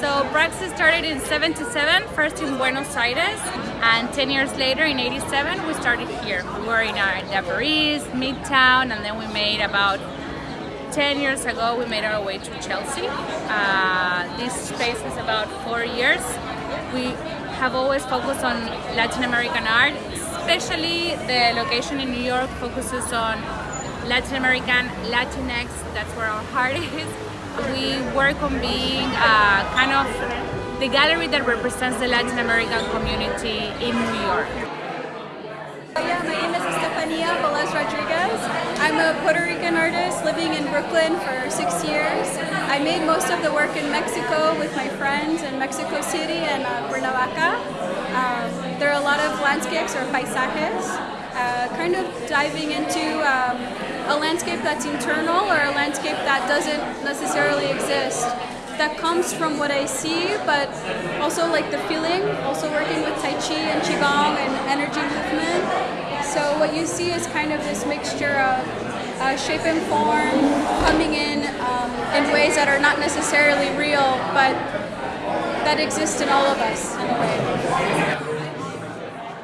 So Praxis started in 77, first in Buenos Aires, and 10 years later, in 87, we started here. We were in our in Paris, Midtown, and then we made about 10 years ago, we made our way to Chelsea. Uh, this space is about four years. We have always focused on Latin American art, especially the location in New York focuses on Latin American, Latinx, that's where our heart is. We work on being uh, kind of the gallery that represents the Latin American community in New York. Yeah, my name is Estefania Velez Rodriguez. I'm a Puerto Rican artist living in Brooklyn for six years. I made most of the work in Mexico with my friends in Mexico City and uh, Cuernavaca. Um, there are a lot of landscapes or paisajes, uh, kind of diving into um, a landscape that's internal or a landscape that doesn't necessarily exist that comes from what I see, but also like the feeling, also working with Tai Chi and Qigong and energy movement. So what you see is kind of this mixture of uh, shape and form coming in um, in ways that are not necessarily real, but that exist in all of us in a way.